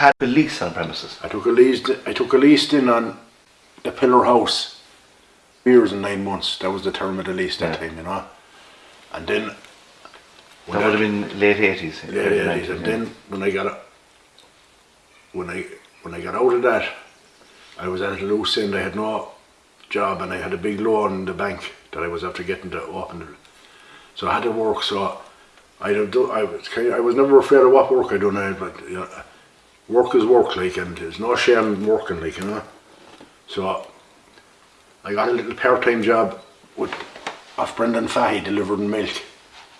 had a lease on premises. I took a lease. I took a lease in on the Pillar House. Years and nine months. That was the term of the lease that Yeah. time, you know. And then That would have been late 80s. yeah, yeah, yeah. And then when I got a, when I when I got out of that, I was at a loose end. I had no job, and I had a big loan in the bank that I was after getting to open. So I had to work. So I don't do. I was kind of, I was never afraid of what work I done. I but you know, work is work, like, and there's no shame in working, like you know. So I got a little part-time job with off Brendan Fahy delivering milk,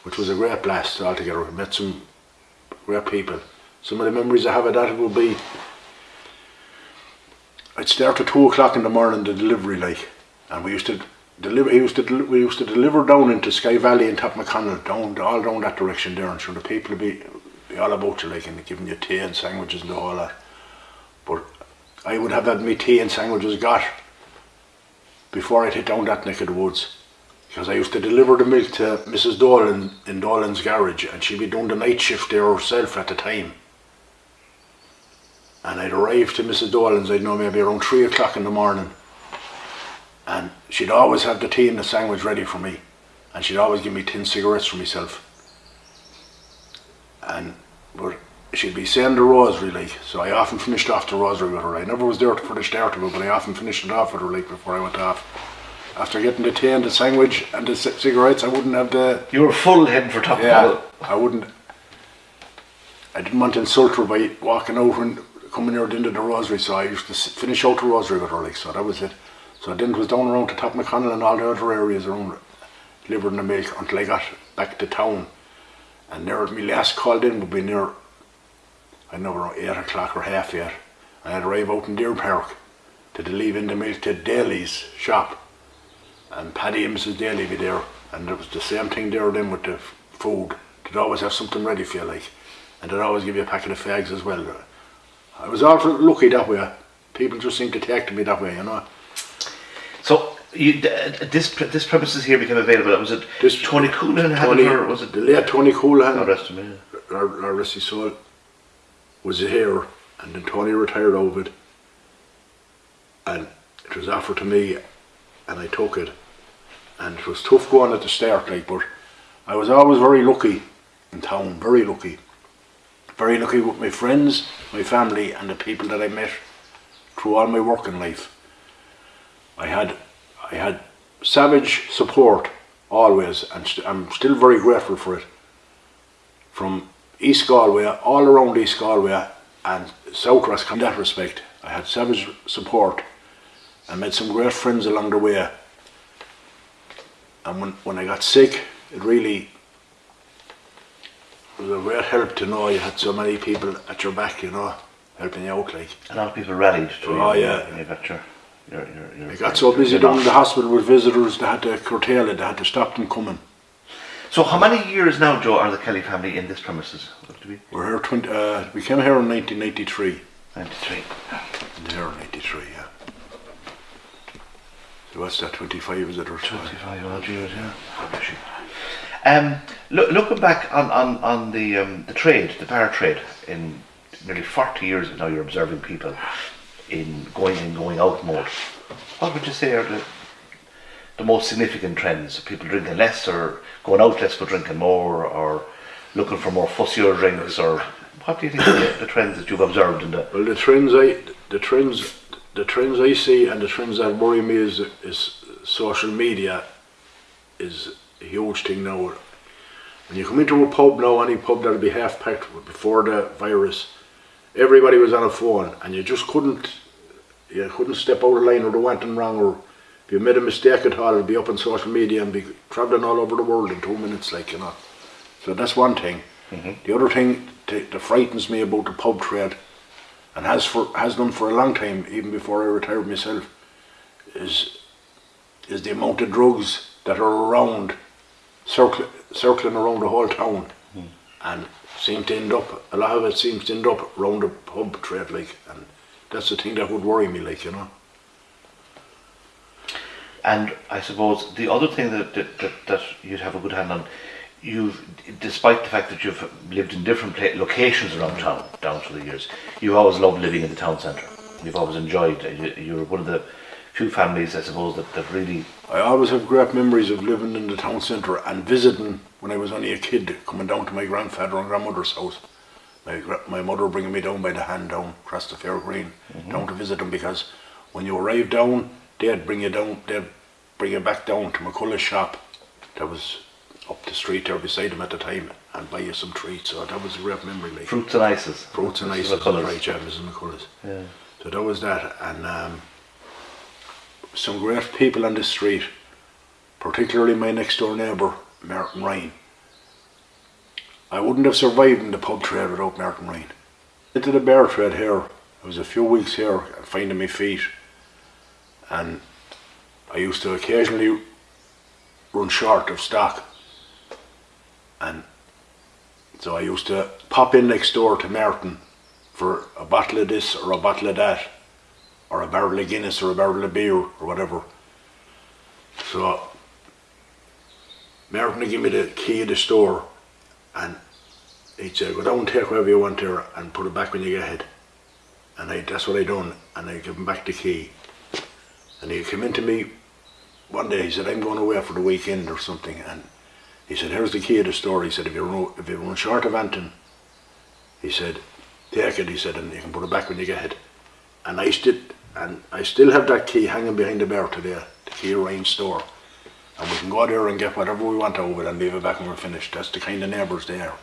which was a great blast altogether. I met some great people. Some of the memories I have of that will be I'd start at two o'clock in the morning the delivery like, and we used to deliver. He used to we used to deliver down into Sky Valley and Top McConnell, down all down that direction there, and sure the people would be, all about you like and giving you tea and sandwiches and all that. But I would have had me tea and sandwiches got before I'd hit down that neck of the woods. Because I used to deliver the milk to Mrs. Dolan in Dolan's garage and she'd be doing the night shift there herself at the time. And I'd arrive to Mrs. Dolan's, I'd know maybe around three o'clock in the morning. And she'd always have the tea and the sandwich ready for me. And she'd always give me tin cigarettes for myself. And but she'd be saying the rosary like, so I often finished off the rosary with her. I never was there for the start of it, but I often finished it off with her like before I went off. After getting the tea and the sandwich and the c- cigarettes, I wouldn't have the You were full heading for Top yeah, McConnell. I wouldn't. I didn't want to insult her by walking over and coming near the end of the rosary, so I used to finish out the rosary with her, like, so that was it. So I then it was down around to Top McConnell and all the other areas around delivering the milk until I got back to town. And there, my last called in would be near, I know around 8 o'clock or half 8. And I'd arrive out in Deer Park to leave in the milk to Daly's shop. And Paddy and Mrs. Daly be there. And it was the same thing there then with the food. They'd always have something ready for you, like. And they'd always give you a packet of fags as well. I was awful lucky that way. People just seemed to take to me that way, you know. You, uh, this this premises here became available. Was it This- Tony Coonan had Tony, it, or was it late Tony Coolahan? God rest him? Yeah. our, our rest his soul, was here, and then Tony retired over it, and it was offered to me, and I took it, and it was tough going at the start, like, but I was always very lucky in town, very lucky, very lucky with my friends, my family, and the people that I met through all my working life. I had, I had savage support always, and st- I'm still very grateful for it from East Galway, all around East Galway and South Roscommon in that respect. I had savage support and made some great friends along the way. And when, when I got sick, it really was a great help to know you had so many people at your back, you know, helping you out like. A lot of people rallied to Oh, you. yeah. got your, your, your, your, I got so busy down in the hospital with visitors, they had to curtail it, they had to stop them coming. So how many years now, Joe, are the Kelly family in this premises? We? We're here, 20, uh, we came here in 1993. 93. In here in 93, yeah. So what's that, 25 is it or so? 25 odd years, yeah. Um, look, looking back on, on, on the um, the trade, the bar trade, in nearly 40 years now you're observing people in going in, going out more. What would you say are the the most significant trends? People drinking less or going out less but drinking more or looking for more fussier drinks or what do you think the, the trends that you've observed in the Well, the trends I, the trends, the trends I see and the trends that worry me is is social media is a huge thing now. When you come into a pub now, any pub that'll be half packed before the virus, everybody was on a phone, and you just couldn't, you couldn't step out of line or do anything wrong, or if you made a mistake at all, it'd be up on social media and be travelling all over the world in two minutes, like you know. So that's one thing. Mm-hmm. The other thing that that frightens me about the pub trade, and has for has done for a long time, even before I retired myself, is is the amount of drugs that are around, circling circling around the whole town, mm. and seem to end up. A lot of it seems to end up around the pub trade, like, and that's the thing that would worry me, like you know. And I suppose the other thing that, that, that, that you'd have a good hand on you've, despite the fact that you've lived in different locations around town down through the years, you've always loved living in the town centre. You've always enjoyed. You're one of the few families, I suppose, that, that really. I always have great memories of living in the town centre and visiting when I was only a kid, coming down to my grandfather and grandmother's house. My, my mother bringing me down by the hand down across the fair green, down to visit them because when you arrived down, they'd bring you down, they'd bring you back down to McCullough's shop. That was up the street there beside them at the time and buy you some treats. So that was a great memory. Like. Fruits and ices. Fruits and ices, right, yeah, Mrs. McCullers. Yeah. So that was that, and um, some great people on the street, particularly my next door neighbour, Martin Ryan. I wouldn't have survived in the pub trade without Martin Ryan. Into the bear trade here, I was a few weeks here finding my feet, and I used to occasionally run short of stock, and so I used to pop in next door to Martin for a bottle of this or a bottle of that, or a barrel of Guinness or a barrel of beer or whatever. So Martin gave me the key of the store and he said, go down take whatever you want there and put it back when you get ahead. And I, that's what I done and I give him back the key. And he came into me one day, he said, I'm going away for the weekend or something and he said, here's the key of the store. He said, if you run, if you run short of anything, he said, take it, he said, and you can put it back when you get it. And I still, and I still have that key hanging behind the bar today, the key of Ryan's store. And we can go there and get whatever we want over it and leave it back when we're finished. That's the kind of neighbours they are.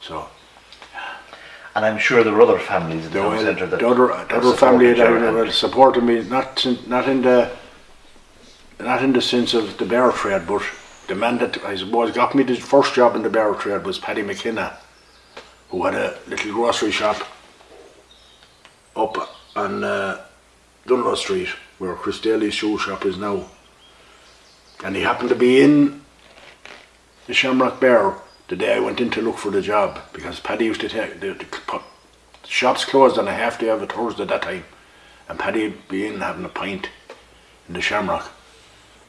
So, And I'm sure there are other families in the town centre that the other, the other family that that supported me, not, in- not in the, not in the sense of the bear trade, but the man that I suppose got me the first job in the bear trade was Paddy McKenna, who had a little grocery shop up on uh, Dunlo Street, where Chris Daly's shoe shop is now. And he happened to be in the Shamrock Bar the day I went in to look for the job because Paddy used to take the, the, the shops closed on a half day of a Thursday at that time, and Paddy would be in having a pint in the Shamrock.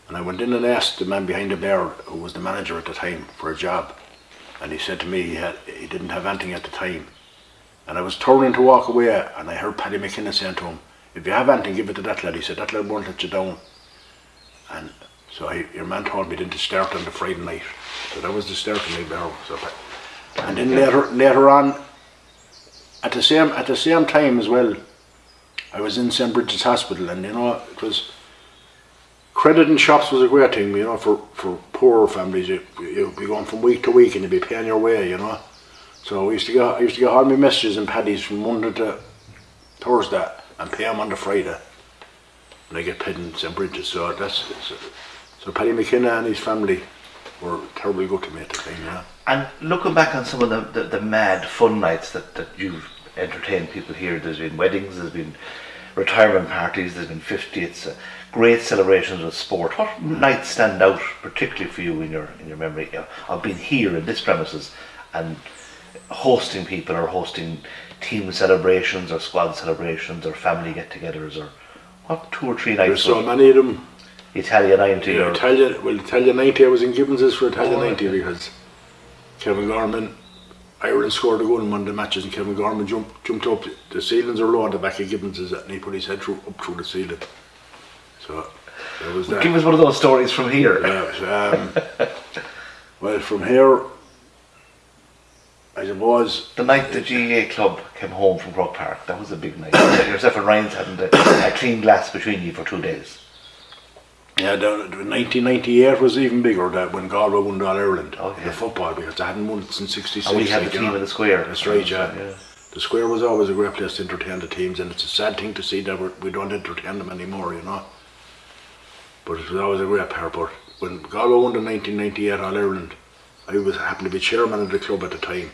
And I went in and asked the man behind the bar, who was the manager at the time, for a job. And he said to me he, had, he didn't have anything at the time. And I was turning to walk away, and I heard Paddy McKenna saying to him, If you have anything, give it to that lad. He said, That lad won't let you down. And so I, your man told me then to start on the Friday night. So that was the start of my bar. So, and then later, later on, at the same at the same time as well, I was in St Brigid's Hospital, and you know it was credit in shops was a great thing, you know, for for poorer families. You you'd be going from week to week, and you'd be paying your way, you know. So we used to get I used to get all my messages and paddies from Monday to Thursday, and pay them on the Friday. And I get paid in St Brigid's, so that's so, so Paddy McKenna and his family were terribly good to me at the time, yeah. And looking back on some of the, the, the mad fun nights that, that you've entertained people here, there's been weddings, there's been retirement parties, there's been 50th, uh, great celebrations with sport. What nights stand out particularly for you in your in your memory of being here in this premises and hosting people or hosting team celebrations or squad celebrations or family get-togethers or what two or three nights? There's so many of them. Italian 90 Yeah, or Italia, well, Italia 90, I was in Gibbons's for Italian Oh, 90 okay. because Kevin Gorman, Ireland scored a goal in one of the matches and Kevin Gorman jumped, jumped up, the ceilings are low on the back of Gibbons's and he put his head through, up through the ceiling. So, was that. Give us one of those stories from here. Yeah, um, well, from here, I suppose, The night the GAA club came home from Croke Park, that was a big night. Yourself and Ryan's hadn't a, a clean glass between you for two days. yeah, the, the 1998 was even bigger that when Galway won the All Ireland, Oh, yeah. the football, because they hadn't won it since 66. And we had like, you team know. in the square. That's right, yeah. The square was always a great place to entertain the teams, and it's a sad thing to see that we're, we don't entertain them anymore, you know. But it was always a great pair. But when Galway won the 1998 All Ireland, I was happened to be chairman of the club at the time,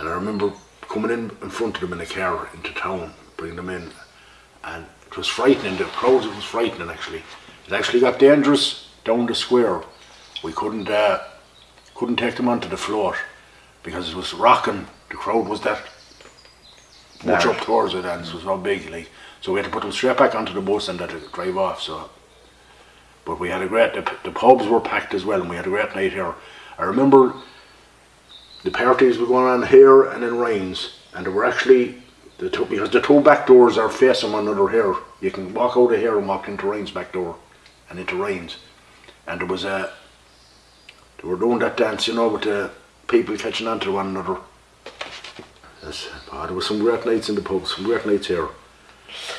and I remember coming in in front of them in a car into town, bringing them in, and it was frightening. The crowds, it was frightening actually. It actually got dangerous down the square. We couldn't uh, couldn't take them onto the floor because it was rocking. The crowd was that much up towards it and it was so big like so we had to put them straight back onto the bus and let it drive off so but we had a great the, the pubs were packed as well and we had a great night here I remember the parties were going on here and in Ryan's, and they were actually the two, because the two back doors are facing one another here. You can walk out of here and walk into Ryan's back door, and into Ryan's, and there was a. They were doing that dance, you know, with the people catching on to one another. Yes, ah, there was some great nights in the pub, some great nights here.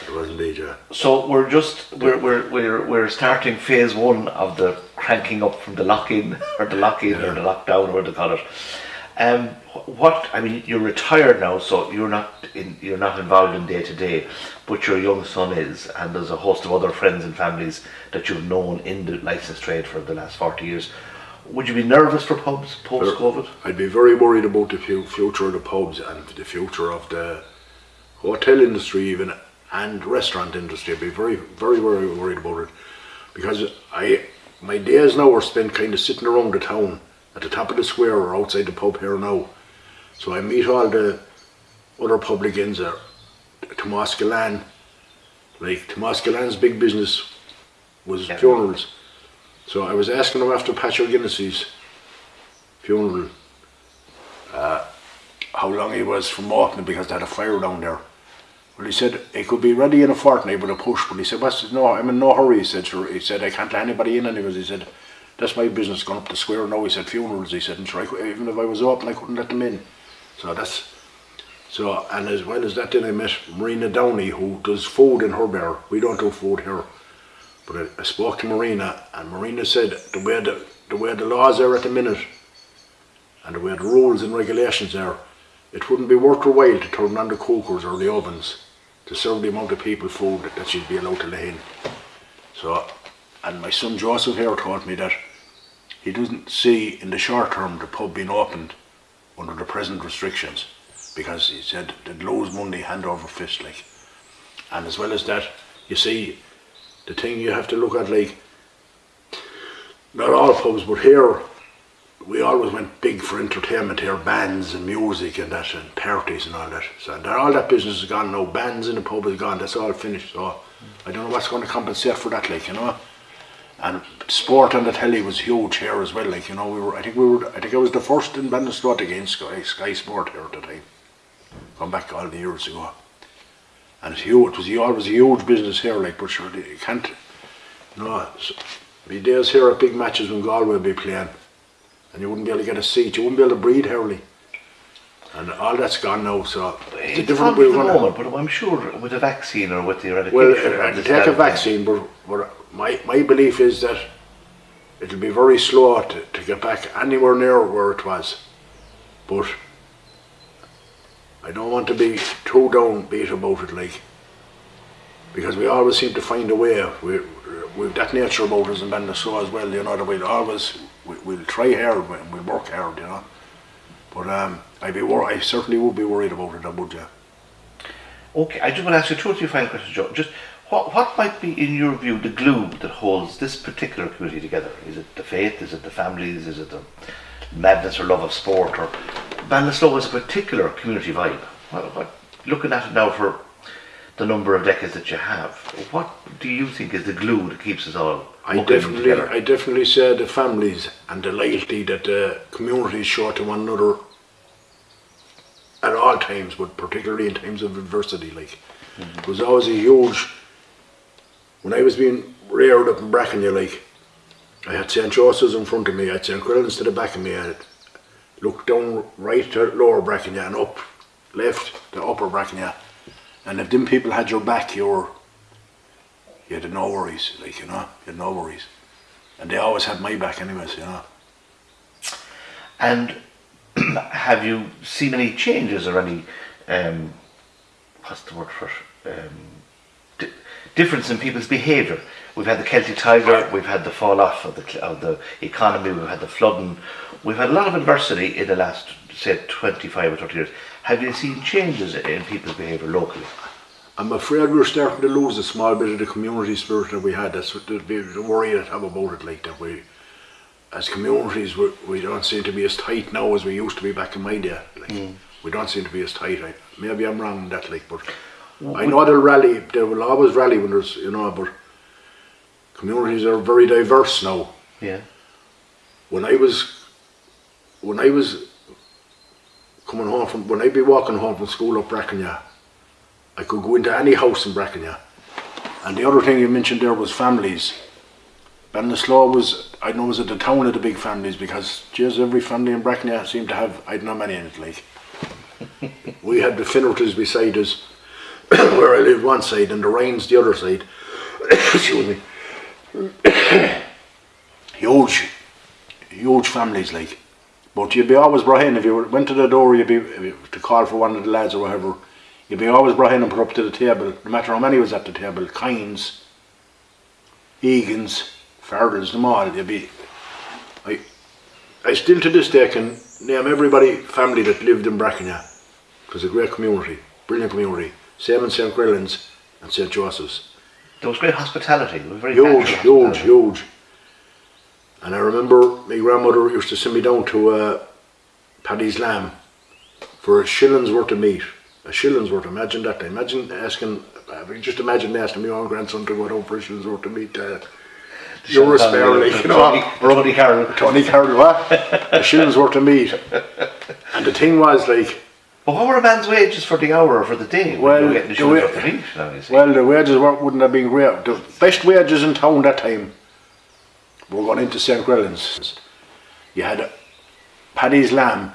There was indeed, yeah. So we're just we're we're we're, we're starting phase one of the cranking up from the lock in or the lock in or the lockdown or what they call it. Um, what I mean, you're retired now, so you're not in you're not involved in day to day, but your young son is, and there's a host of other friends and families that you've known in the license trade for the last forty years. Would you be nervous for pubs post COVID? I'd be very worried about the future of the pubs and the future of the hotel industry even and restaurant industry. I'd be very, very, very worried about it because I my days now are spent kind of sitting around the town at the top of the square or outside the pub here now. So I meet all the other publicans there. Tomas Galan, like Tomas Galan's big business was Yeah. funerals. So I was asking him after Patrick Guinness's funeral uh, how long he was from opening because they had a fire down there. Well, he said it could be ready in a fortnight with a push, but he said, "What's no? I'm in no hurry." He said, sure. "He said I can't let anybody in anyways." He said, "That's my business going up the square now." He said, "Funerals." He said, and sure, I even if I was open, I couldn't let them in." So that's so. And as well as that, then I met Marina Downey, who does food in her bar. We don't do food here. But I, I spoke to Marina, and Marina said the way the, the way the laws are at the minute, and the way the rules and regulations are, it wouldn't be worth her while to turn on the cookers or the ovens to serve the amount of people food that she'd be allowed to lay in. So, and my son Joseph here taught me that he doesn't see in the short term the pub being opened under the present restrictions because he said they'd lose money hand over fist like. And as well as that, you see, the thing you have to look at like, not all pubs, but here, we always went big for entertainment here, bands and music and that, and parties and all that. So that, all that business is gone now. Bands in the pub is gone. That's all finished. So I don't know what's going to compensate for that, like you know. And sport on the telly was huge here as well. Like you know, we were. I think we were. I think I was the first in Ballinasloe against Sky, Sky Sport here at the time. Going back all the years ago. And it's huge. It was always a huge business here. Like, but sure, you can't. No, it's- be days here at big matches when Galway would be playing and you wouldn't be able to get a seat. You wouldn't be able to breathe hardly. And all that's gone now, so it's a It's different way of the running. but I'm sure with a vaccine or with the eradication. Well, uh, this take a vaccine, but, but my, my belief is that it'll be very slow to, to get back anywhere near where it was. But I don't want to be too downbeat about it, like, because we always seem to find a way. We, we've that nature about us in Ballinasloe as well, you know, that we'll always, we, we'll try hard, we- we'll work hard, you know. But um, I'd be wor- I certainly would be worried about it, I would, yeah. Okay, I just want to ask you two or three final questions, Joe. Just what what might be, in your view, the glue that holds this particular community together? Is it the faith? Is it the families? Is it the madness or love of sport? Or Ballinasloe is a particular community vibe. What, what, looking at it now for the number of decades that you have, what do you think is the glue that keeps us all I definitely, together? I definitely say the families and the loyalty that the communities show to one another at all times, but particularly in times of adversity. Like, it was always a huge. When I was being reared up in Brackernagh, like, I had St. Joseph's in front of me, I had St. Quillen's to the back of me, I looked down right to lower Brackernagh and up left to upper Brackernagh. And if them people had your back, you were you had no worries, like you know, you had no worries, and they always had my back, anyways, you know. And have you seen any changes or any, um, what's the word for it? Um, difference in people's behaviour? We've had the Celtic Tiger, we've had the fall off of the, of the economy, we've had the flooding, we've had a lot of adversity in the last, say, 25 or 30 years. Have you seen changes in people's behaviour locally? I'm afraid we're starting to lose a small bit of the community spirit that we had. That's what the, the worry I have about it, like that we, as communities, we, we don't seem to be as tight now as we used to be back in my day. Like hmm. we don't seem to be as tight. I, maybe I'm wrong in that, like, but I know they'll rally. They will always rally when there's, you know, but communities are very diverse now. Yeah. when I was when I was coming home from, when I'd be walking home from school up Brackernagh, I could go into any house in Brackernagh. And the other thing you mentioned there was families. Ballinasloe was, I know was at the town of the big families because, geez, every family in Brackernagh seemed to have, I don't know many in it, like. we had the Finnertons beside us, where I lived one side, and the Rains the other side. Excuse me. huge, huge families, like. But you'd be always brought in if you went to the door. You'd be to call for one of the lads or whatever. You'd be always brought in and put up to the table, no matter how many was at the table. Kynes, Egan's, Fardels, them all. You'd be. I, I still to this day can name everybody family that lived in Brackernagh. It was a great community, brilliant community. Same in St. Grellan's and St. Joseph's. There was great hospitality. It was very Huge, huge, huge. And I remember my grandmother used to send me down to uh, Paddy's Lamb for a shilling's worth of meat. A shilling's worth. Imagine that. Imagine asking. Just imagine asking my own grandson to go down for a shilling's worth of meat. Uh, you're a spare, like you know. Tony Carroll. Tony Carroll, what? a shilling's worth of meat. And the thing was like, But what were a man's wages for the hour or for the day? Well, you were getting the the shoes way- the meat, now, you see. well, the wages weren't- wouldn't have been great. The best wages in town that time were going into St. Grellan's. You had Paddy's Lamb,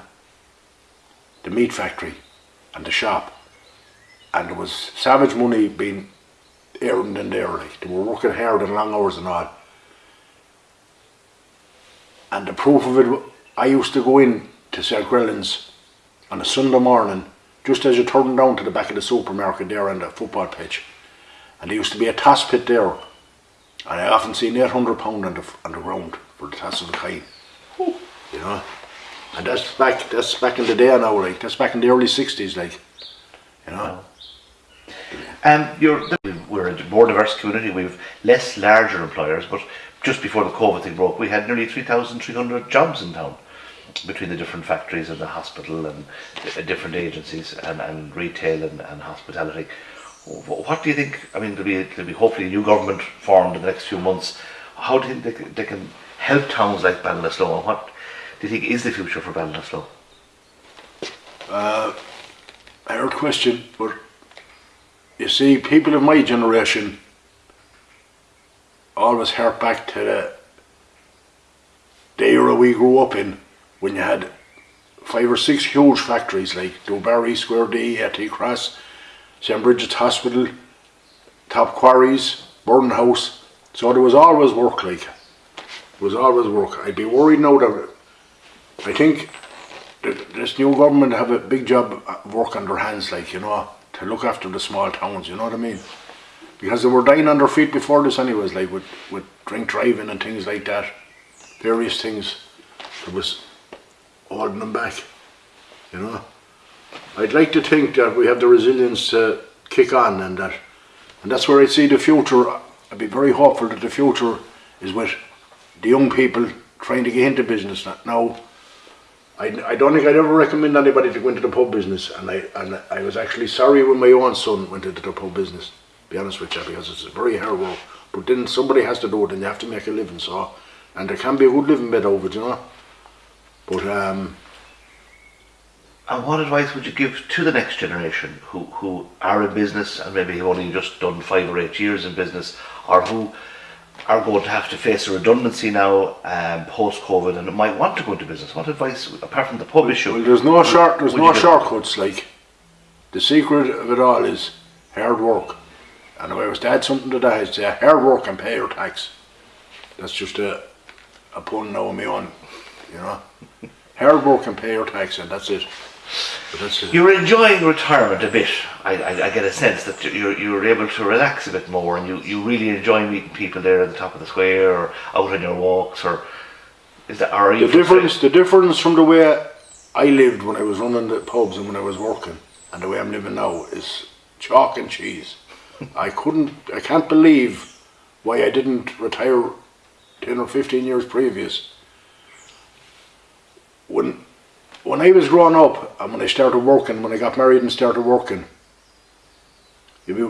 the meat factory, and the shop. And there was savage money being earned in there. Like they were working hard and long hours and all. And the proof of it, I used to go in to St. Grellan's on a Sunday morning, just as you turn down to the back of the supermarket there on the football pitch. And there used to be a toss pit there. And I often seen eight hundred pound on the on the ground for the toss of the kite. You know? And that's back that's back in the day now, like that's back in the early sixties, like you know. Um, you're, we're a more diverse community. We've less larger employers, but just before the COVID thing broke, we had nearly 3,300 jobs in town between the different factories and the hospital and uh, different agencies and, and retail and, and hospitality. What do you think? I mean, there'll be, there'll be hopefully a new government formed in the next few months. How do you think they, can- they can help towns like Ballinasloe and what do you think is the future for Ballinasloe? Hard question, but you see, people of my generation always hark back to the, the era we grew up in when you had five or six huge factories like Dubarry, Square D, AT Cross, St. Brigid's Hospital, Top Quarries, Burn House. So there was always work like. There was always work. I'd be worried now that I think th- this new government have a big job of work on their hands, like, you know, to look after the small towns, you know what I mean? Because they were dying on their feet before this anyways, like with, with drink driving and things like that. Various things that was holding them back, you know. I'd like to think that we have the resilience to kick on and that and that's where I see the future. I'd be very hopeful that the future is with the young people trying to get into business now. I, I don't think I'd ever recommend anybody to go into the pub business, and I and I was actually sorry when my own son went into the pub business. Be honest with you, because it's very hard work. But then somebody has to do it, and you have to make a living. So, and there can be a good living bit over it, you know. But um, And what advice would you give to the next generation who, who are in business and maybe have only just done five or eight years in business or who are going to have to face a redundancy now um, post COVID and might want to go into business? What advice, apart from the pub issue? well, there's no short, there's no you give? shortcuts. Like the secret of it all is hard work. And if I was to add something to that, I'd say hard work and pay your tax. That's just a a pun now on my own, you know. hard work and pay your tax, and that's it. That's it. You're enjoying retirement a bit. I, I, I get a sense that you're, you're able to relax a bit more and you, you really enjoy meeting people there at the top of the square or out on your walks or is that, are you The difference, the difference from the way I lived when I was running the pubs and when I was working, and the way I'm living now is chalk and cheese. I couldn't, I can't believe why I didn't retire ten or fifteen years previous. When, when I was growing up and when I started working, when I got married and started working, you'd be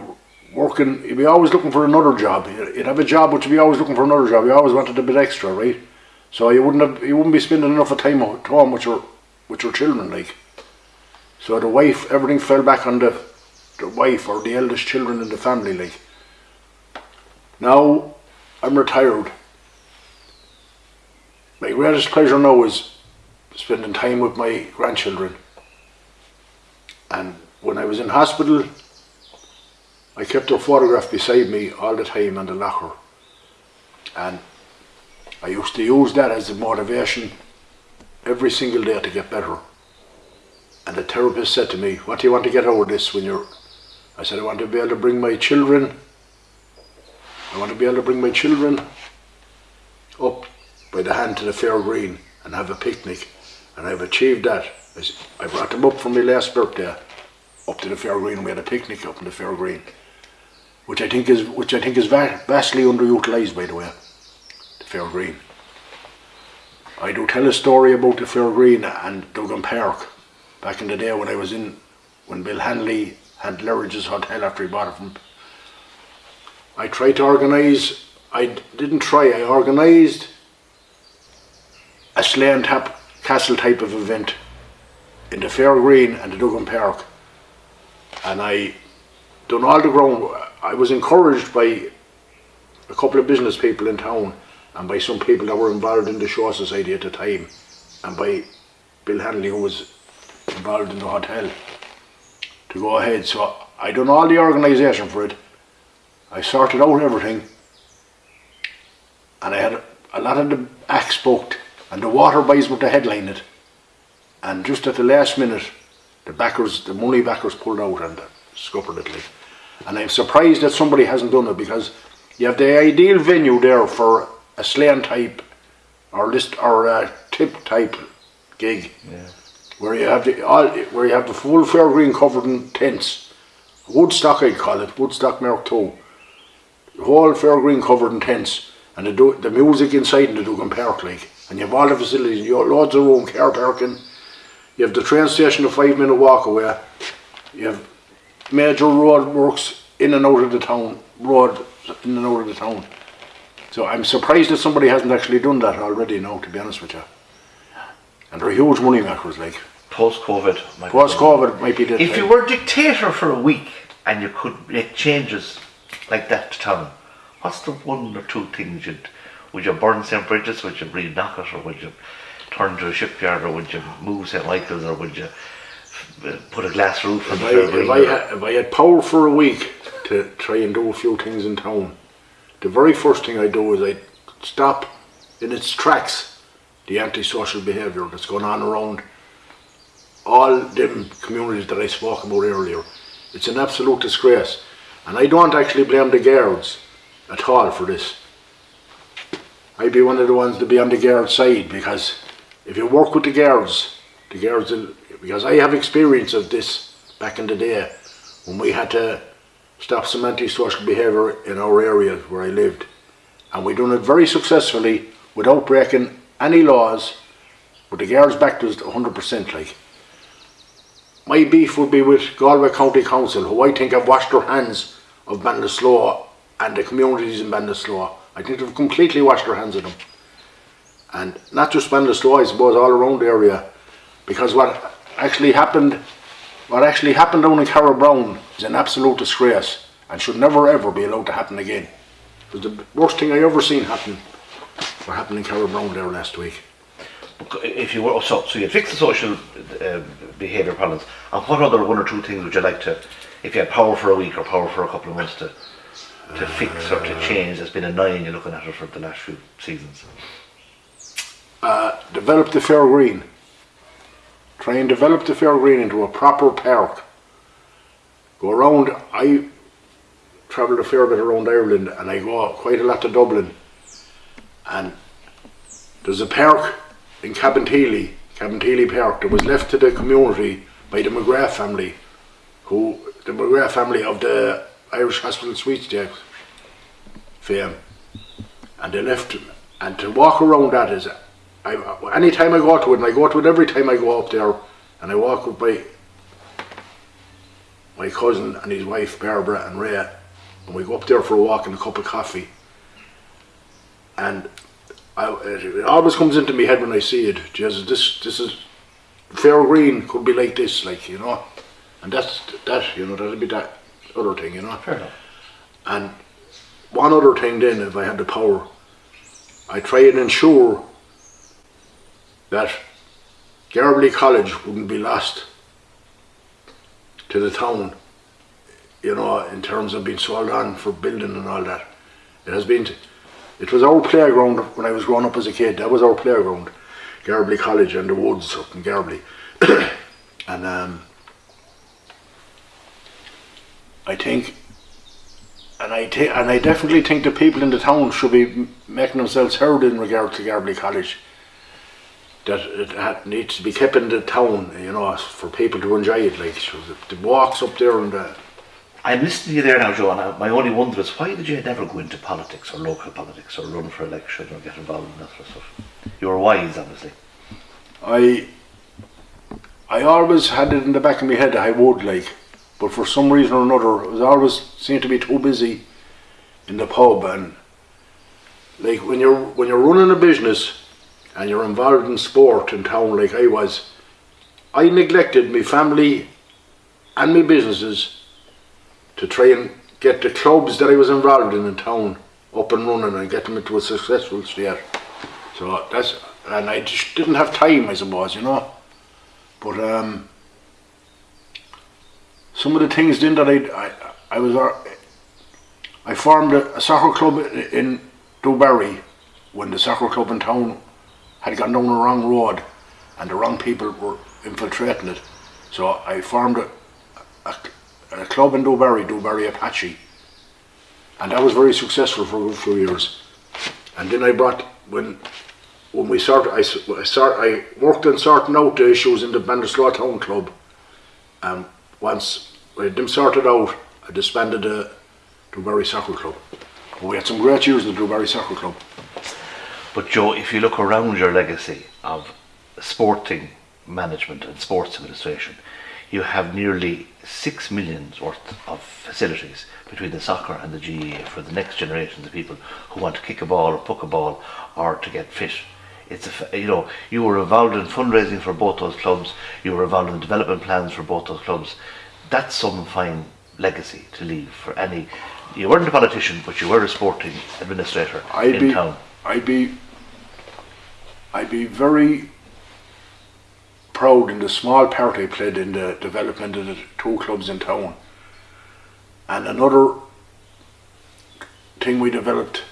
working, you'd be always looking for another job. You'd have a job, but you'd be always looking for another job. You always wanted a bit extra, right? So you wouldn't have, you wouldn't be spending enough of time at home with your, with your children, like. So the wife, everything fell back on the, the wife or the eldest children in the family, like. Now, I'm retired. My greatest pleasure now is spending time with my grandchildren. And when I was in hospital, I kept their photograph beside me all the time in the locker. And I used to use that as a motivation every single day to get better. And the therapist said to me, What do you want to get out of this when you're. I said, I want to be able to bring my children. I want to be able to bring my children up by the hand to the fair green and have a picnic. And I've achieved that. I brought them up for my last birthday up to the fair green. We had a picnic up in the fair green, which I think is which I think is va- vastly underutilized, by the way. The fair green. I do tell a story about the fair green and Duggan Park back in the day when I was in when Bill Hanley had Lurridge's Hotel after he bought it from. I tried to organise. I didn't try. I organised a and tap castle type of event in the fair green and the Duggan Park and I done all the ground. I was encouraged by a couple of business people in town and by some people that were involved in the Shaw society at the time and by Bill Hanley who was involved in the hotel to go ahead. So I done all the organisation for it. I sorted out everything and I had a lot of the acts booked and the Waterboys were to headline it. And just at the last minute the backers, the money backers pulled out and scuppered it like. And I'm surprised that somebody hasn't done it because you have the ideal venue there for a slaying type or list or a tip type gig Yeah. where you have the all where you have the full fair green covered in tents. Woodstock I'd call it, Woodstock Mark Two. The whole fair green covered in tents and the the music inside in the Duggan Park like and you have all the facilities, you have loads of room, car parking, you have the train station a five minute walk away. You have major road works in and out of the town, road in and out of the town. So I'm surprised that somebody hasn't actually done that already now, to be honest with you. And they're huge money makers, like. Post COVID. Post COVID might be the If you time. were dictator for a week and you could make changes like that to town, what's the one or two things you'd would you burn St Brigid's, would you re-knock it, or would you turn to a shipyard, or would you move St Michael's, or would you put a glass roof on If the I, if, I had, if I had power for a week to try and do a few things in town, the very first thing I'd do is I'd stop in its tracks the antisocial behaviour that's going on around all them communities that I spoke about earlier. It's an absolute disgrace. And I don't actually blame the guards at all for this. I'd be one of the ones to be on the guard side because if you work with the guards, the guards will, because I have experience of this back in the day when we had to stop some antisocial behaviour in our area where I lived. And we done it very successfully without breaking any laws, but the guards backed us 100% like. My beef would be with Galway County Council, who I think have washed their hands of Ballinasloe and the communities in Ballinasloe. I think they've completely washed their hands of them. And not just Ballinasloe, I suppose, all around the area. Because what actually happened, what actually happened down in Carrabrown is an absolute disgrace and should never ever be allowed to happen again. It was the worst thing I ever seen happen, what happened in Carrabrown there last week. if you were so, so you'd fix the social uh, behaviour problems, and what other one or two things would you like to, if you had power for a week or power for a couple of months to to fix or to change that's been annoying you looking at it for the last few seasons? uh, develop the fair green. Try and develop the fair green into a proper park. Go around. I travelled a fair bit around Ireland, and I go quite a lot to Dublin. And there's a park in Cabinteely, Cabinteely Park, that was left to the community by the McGrath family, who the McGrath family of the Irish Hospital Sweepstakes fame, and they left. And to walk around that is I, anytime I go to it, and I go to it every time I go up there, and I walk with my my cousin and his wife Barbara and Ray, and we go up there for a walk and a cup of coffee. And I, it, always comes into my head when I see it. Jesus, this this is fair green could be like this, like you know, and that's that you know that'll be that other thing, you know. Fair enough. And one other thing then, if I had the power, I try and ensure that Garbally College wouldn't be lost to the town, you know, in terms of being sold on for building and all that. It has been, it was our playground when I was growing up as a kid, that was our playground, Garbally College and the woods up in Garbally. and um, I think and I ta- and I definitely think the people in the town should be making themselves heard in regard to Garbally College. That it needs to be kept in the town, you know, for people to enjoy it. Like so the, the walks up there and the, I'm listening to you there now, I- my only wonder is why did you never go into politics or local politics or run for election or get involved in that sort of stuff? You were wise, obviously. I I always had it in the back of my head I would like, but for some reason or another, I was always seemed to be too busy in the pub and like when you're when you're running a business and you're involved in sport in town like I was, I neglected my family and my businesses to try and get the clubs that I was involved in in town up and running and get them into a successful state. So that's and I just didn't have time, I suppose, you know. But um, some of the things then that I I, I was uh, I formed a, a soccer club in Dubarry when the soccer club in town had gone down the wrong road and the wrong people were infiltrating it. So I formed a, a, a club in Dubarry, Dubarry Apache, and that was very successful for a good few years. And then I brought when when we started, I, I start, I worked on sorting out the issues in the Ballinasloe Town Club. And once we had them sorted out, I disbanded the Dubarry Soccer Club. We had some great years in the Dubarry Soccer Club. But Joe, if you look around your legacy of sporting management and sports administration, you have nearly six millions worth of facilities between the soccer and the GAA for the next generations of people who want to kick a ball or puck a ball or to get fit. It's a, you know, you were involved in fundraising for both those clubs. You were involved in development plans for both those clubs. That's some fine legacy to leave for any. You weren't a politician, but you were a sporting administrator I'd in be, town. I'd be, I'd be very proud in the small part I played in the development of the two clubs in town. And another thing we developed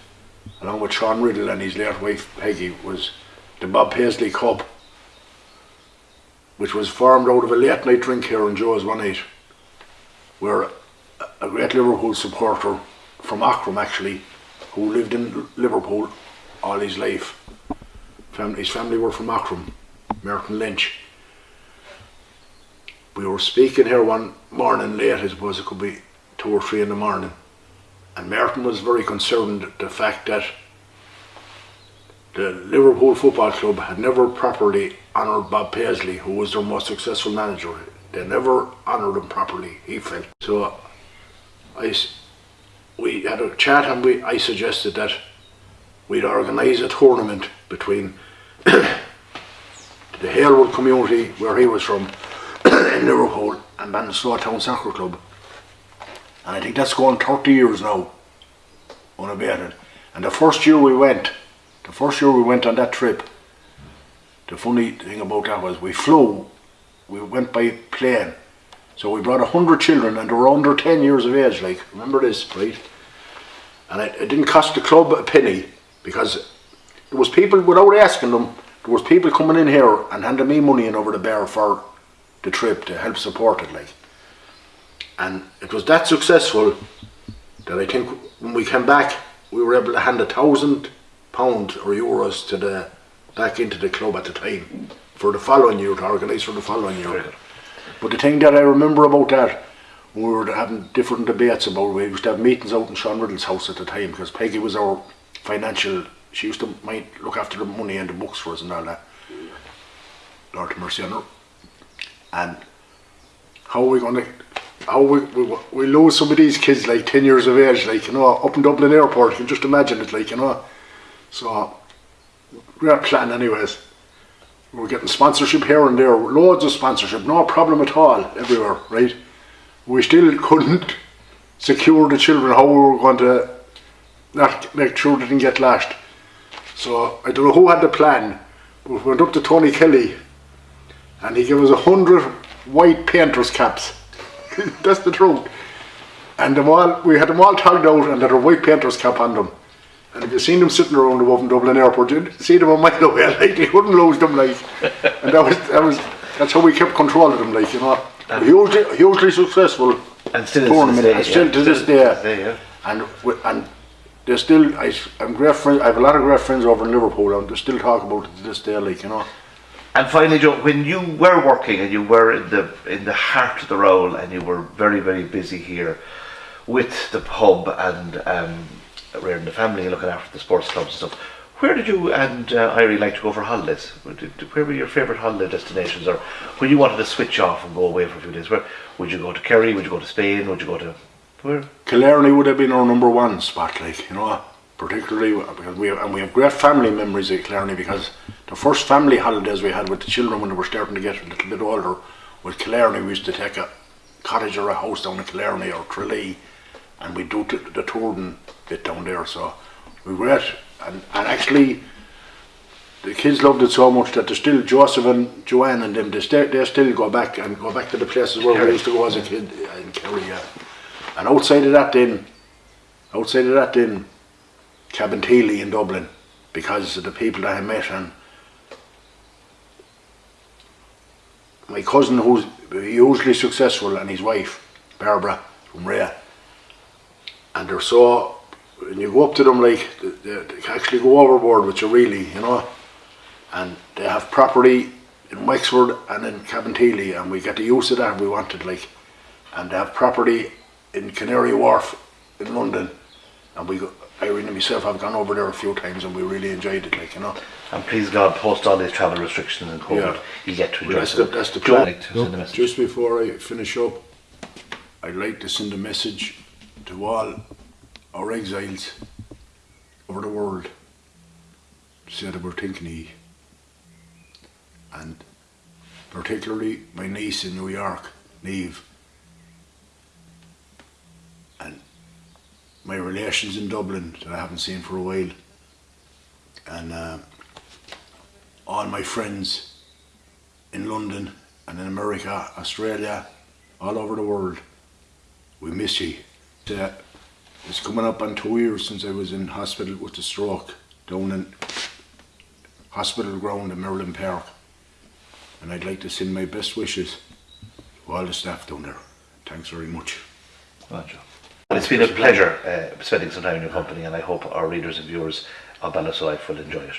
along with Sean Riddle and his late wife Peggy was the Bob Paisley Cup, which was formed out of a late night drink here in Joe's one night, where a- great Liverpool supporter from Aughrim actually, who lived in Liverpool all his life. His family were from Aughrim, Merton Lynch. We were speaking here one morning late, I suppose it could be two or three in the morning, and Merton was very concerned at the fact that the Liverpool Football Club had never properly honoured Bob Paisley, who was their most successful manager. They never honoured him properly, he felt. So I, we had a chat and we, I suggested that we'd organise a tournament between the Halewood community, where he was from, in Liverpool, and Ballinasloe Town Soccer Club. And I think that's going 30 years now, unabated. And the first year we went, the first year we went on that trip, the funny thing about that was we flew, we went by plane. So we brought a hundred children and they were under 10 years of age, like, remember this, right? And it, it didn't cost the club a penny because there was people, without asking them, there was people coming in here and handing me money in over the bar for the trip to help support it, like. And it was that successful that I think when we came back, we were able to hand a thousand pound or euros to the back into the club at the time for the following year to organise for the following year. good. But the thing that I remember about that, we were having different debates about, we used to have meetings out in Sean Riddle's house at the time because Peggy was our financial. She used to might look after the money and the books for us and all that. Lord have mercy on her. And how are we going to? How we, we we lose some of these kids like ten years of age, like you know, up in Dublin Airport. You can just imagine it, like you know. So we great plan anyways. We were getting sponsorship here and there, loads of sponsorship, no problem at all, everywhere, right? We still couldn't secure the children how we were going to not make sure they didn't get lashed. So I don't know who had the plan. We went up to Tony Kelly and he gave us a hundred white painters caps. That's the truth. And them all, we had them all tagged out and had a white painter's cap on them. And if you seen them sitting around above in Dublin Airport, you'd see them a mile away, like you couldn't lose them, like. And that was that was that's how we kept control of them, like you know. Hugely, hugely successful And still tournament, to and this day, still yeah, to this still day. to this day, yeah. And we- and they're still, I, I'm great friends. I have a lot of great friends over in Liverpool, and they still talk about it to this day, like you know. And finally, Joe, when you were working and you were in the in the heart of the role, and you were very very busy here with the pub and um, rearing the family and looking after the sports clubs and stuff, where did you and uh, Irene like to go for holidays? Where, were your favourite holiday destinations, or when you wanted to switch off and go away for a few days? Where would you go to Kerry? Would you go to Spain? Would you go to where? Killarney would have been our number one spot, like you know, particularly because we have, and we have great family memories at Killarney because the first family holidays we had with the children when they were starting to get a little bit older was Killarney. We used to take a cottage or a house down in Killarney or Tralee, and we do the touring bit down there. So we were at, and, and actually. The kids loved it so much that they're still Joseph and Joanne and them. They, stay, they still go back and go back to the places where Kerry. we used to go as a kid uh, in Kerry. Yeah. And outside of that, then, outside of that, then, Cabinteely in Dublin, because of the people that I met and my cousin, who's hugely successful, and his wife, Barbara from Rea. And they're so, when you go up to them, like, they, they actually go overboard with you, really, you know. And they have property in Wexford and in Cabinteely, and we get the use of that we wanted, like. And they have property in Canary Wharf in London, and we, go, Irene and myself have gone over there a few times, and we really enjoyed it, like you know. And please God, post all these travel restrictions and COVID, Yeah. you get to enjoy Well, that's the- that's the plan. like to send a message. Just before I finish up, I'd like to send a message to all our exiles over the world to say that we're thinking of. And particularly my niece in New York, Neve, and my relations in Dublin that I haven't seen for a while, and uh, all my friends in London and in America, Australia, all over the world. We miss you. Uh, it's coming up on two years since I was in hospital with a stroke down in hospital ground in Merlin Park. And I'd like to send my best wishes to all the staff down there. Thanks very much. Well, it's been a pleasure uh, spending some time in your company, and I hope our readers and viewers of Ballas Life will enjoy it.